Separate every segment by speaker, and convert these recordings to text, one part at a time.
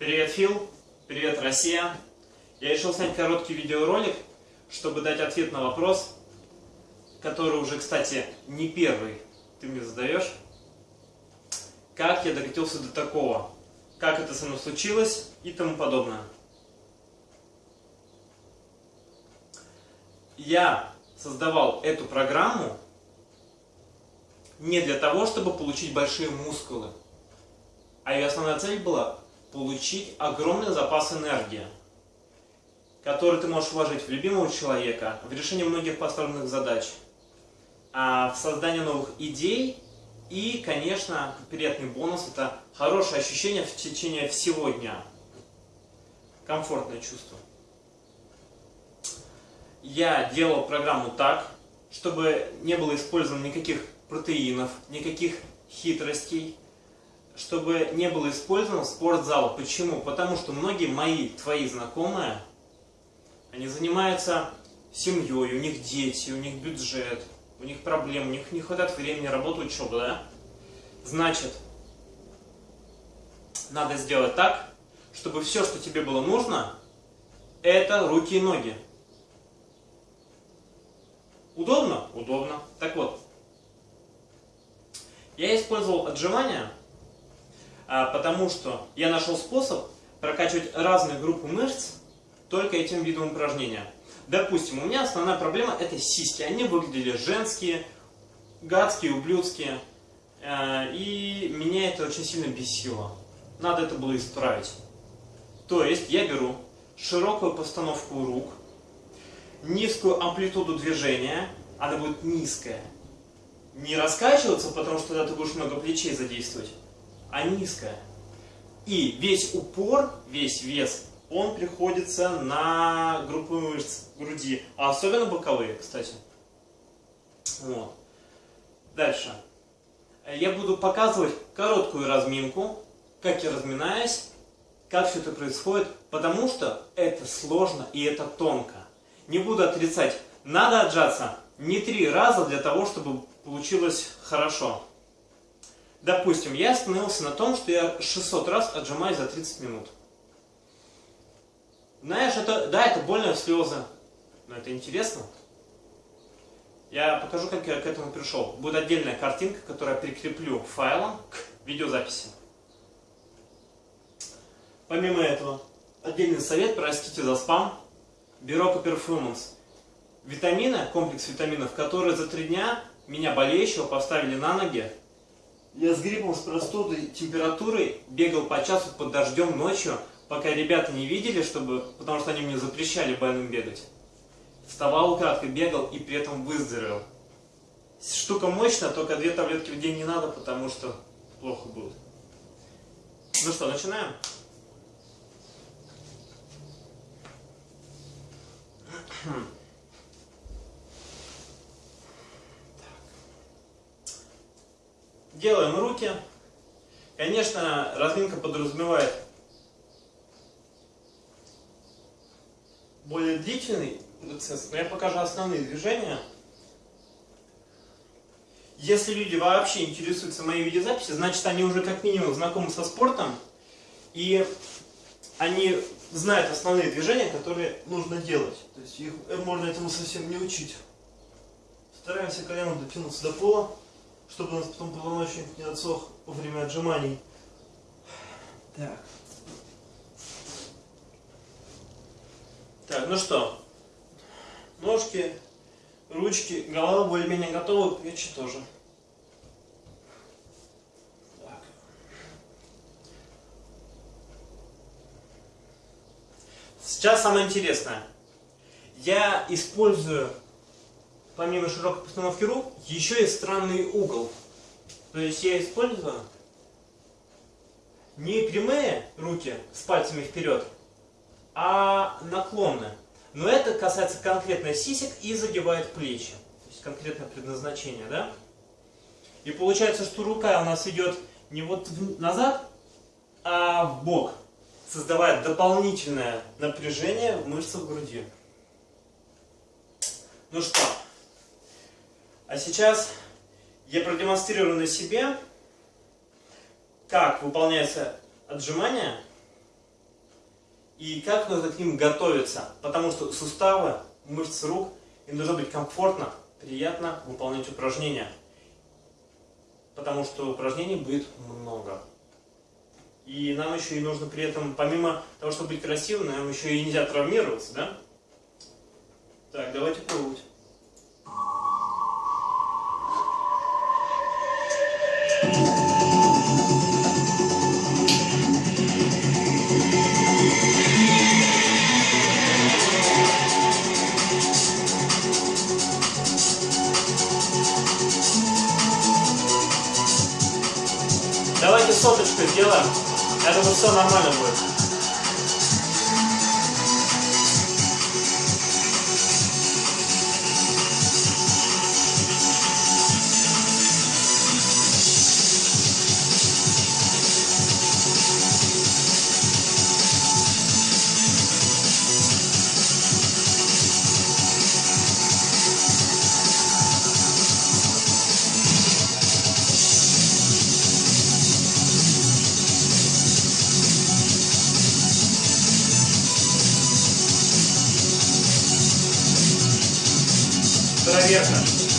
Speaker 1: Привет, Фил! Привет, Россия! Я решил снять короткий видеоролик, чтобы дать ответ на вопрос, который уже, кстати, не первый ты мне задаешь. Как я докатился до такого? Как это со мной случилось и тому подобное. Я создавал эту программу не для того, чтобы получить большие мускулы, а ее основная цель была получить огромный запас энергии, который ты можешь вложить в любимого человека, в решение многих поставленных задач, а в создание новых идей и, конечно, приятный бонус – это хорошее ощущение в течение всего дня. Комфортное чувство. Я делал программу так, чтобы не было использовано никаких протеинов, никаких хитростей, чтобы не было использовано спортзал. Почему? Потому что многие мои, твои знакомые, они занимаются семьей, у них дети, у них бюджет, у них проблемы, у них не хватает времени, работа, учеба, да? Значит, надо сделать так, чтобы все, что тебе было нужно, это руки и ноги. Удобно? Удобно. Так вот, я использовал отжимания, потому что я нашел способ прокачивать разные группы мышц только этим видом упражнения. Допустим, у меня основная проблема это сиськи. Они выглядели женские, гадские, ублюдские. А, и меня это очень сильно бесило. Надо это было исправить. То есть я беру широкую постановку рук, низкую амплитуду движения, она будет низкая. Не раскачиваться, потому что тогда ты будешь много плечей задействовать, а низкая. И весь упор, весь вес, он приходится на группы мышц груди, а особенно боковые, кстати. Вот. Дальше. Я буду показывать короткую разминку, как я разминаюсь, как все это происходит, потому что это сложно и это тонко. Не буду отрицать, надо отжаться не три раза для того, чтобы получилось хорошо. Допустим, я остановился на том, что я 600 раз отжимаюсь за 30 минут. Знаешь, это, да, это больно слезы, но это интересно. Я покажу, как я к этому пришел. Будет отдельная картинка, которую я прикреплю файлом к видеозаписи. Помимо этого, отдельный совет, простите за спам, Бирока Performance. Витамины, комплекс витаминов, которые за три дня меня болеющего поставили на ноги. Я с гриппом, с простудой, температурой бегал по часу под дождем ночью, пока ребята не видели, чтобы, потому что они мне запрещали больным бегать. Вставал украдкой, бегал и при этом выздоровел. Штука мощная, только две таблетки в день не надо, потому что плохо будет. Ну что, начинаем? Делаем руки. Конечно, разминка подразумевает более длительный процесс, но я покажу основные движения. Если люди вообще интересуются моей видеозаписи, значит они уже как минимум знакомы со спортом, и они знают основные движения, которые нужно делать. То есть их э, можно этому совсем не учить. Стараемся коленом дотянуться до пола чтобы у нас потом позвоночник не отсох во время отжиманий. Так. Так, ну что, ножки, ручки, голова более-менее готовы, плечи тоже. Так. Сейчас самое интересное. Я использую помимо широкой постановки рук, еще и странный угол. То есть я использую не прямые руки с пальцами вперед, а наклонные. Но это касается конкретно сисек и задевает плечи. То есть конкретное предназначение, да? И получается, что рука у нас идет не вот назад, а в бок, создавая дополнительное напряжение в мышцах груди. Ну что, а сейчас я продемонстрирую на себе, как выполняется отжимание и как нужно к ним готовиться. Потому что суставы, мышцы рук, им должно быть комфортно, приятно выполнять упражнения. Потому что упражнений будет много. И нам еще и нужно при этом, помимо того, чтобы быть красивым, нам еще и нельзя травмироваться, да? Так, давайте пробовать. Соточку сделаем. Я думаю, все нормально будет. верно.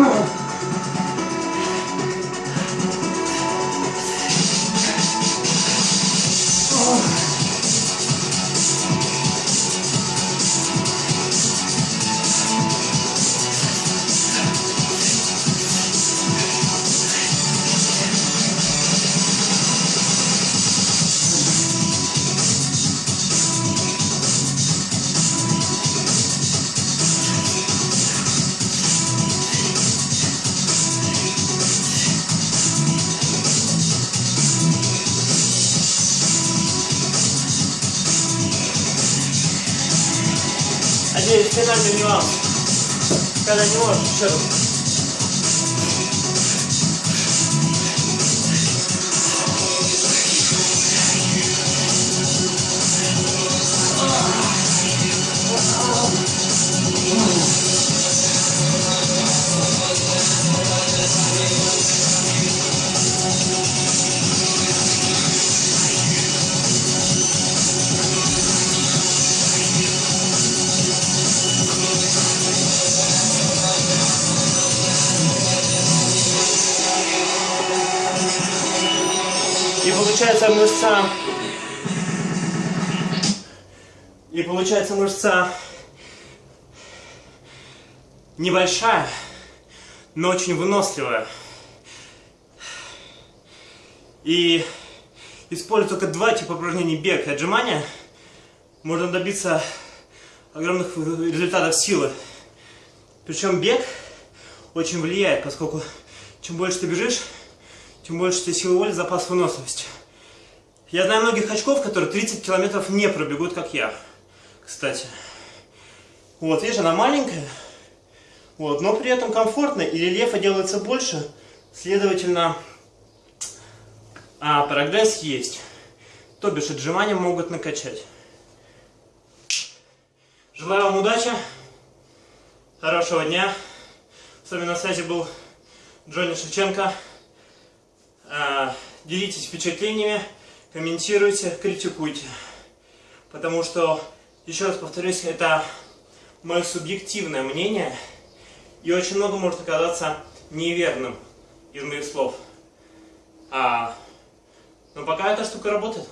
Speaker 1: Oh. 味を捨ていのには体にも光る。Еще получается мышца... И получается мышца небольшая, но очень выносливая. И используя только два типа упражнений бег и отжимания, можно добиться огромных результатов силы. Причем бег очень влияет, поскольку чем больше ты бежишь, тем больше у тебя силы воли, запас выносливости. Я знаю многих очков, которые 30 километров не пробегут, как я. Кстати. Вот, видишь, она маленькая. Вот, но при этом комфортно, и рельефа делается больше. Следовательно, а, прогресс есть. То бишь, отжимания могут накачать. Желаю вам удачи, хорошего дня. С вами на связи был Джонни Шевченко. А, делитесь впечатлениями, комментируйте, критикуйте. Потому что, еще раз повторюсь, это мое субъективное мнение. И очень много может оказаться неверным из моих слов. А, но пока эта штука работает.